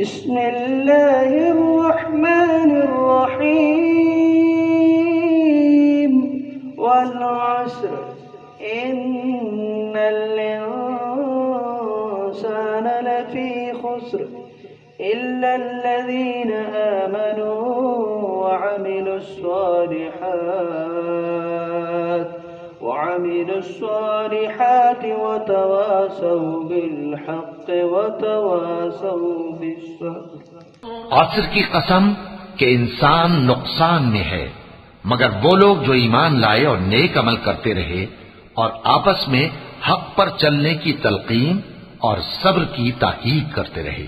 بسم الله الرحمن الرحيم والعسر إن الإنسان لفي خسر إلا الذين آمنوا وعملوا الصالحات. وعملوا الصالحات وتواصوا بالحق وتواصوا بالصبر. عصر کی قسم کہ انسان نقصان میں ہے مگر وہ لوگ جو ایمان لائے اور نیک عمل کرتے رہے اور آپس میں حق پر چلنے کی تلقین اور صبر کی تاکید کرتے رہے۔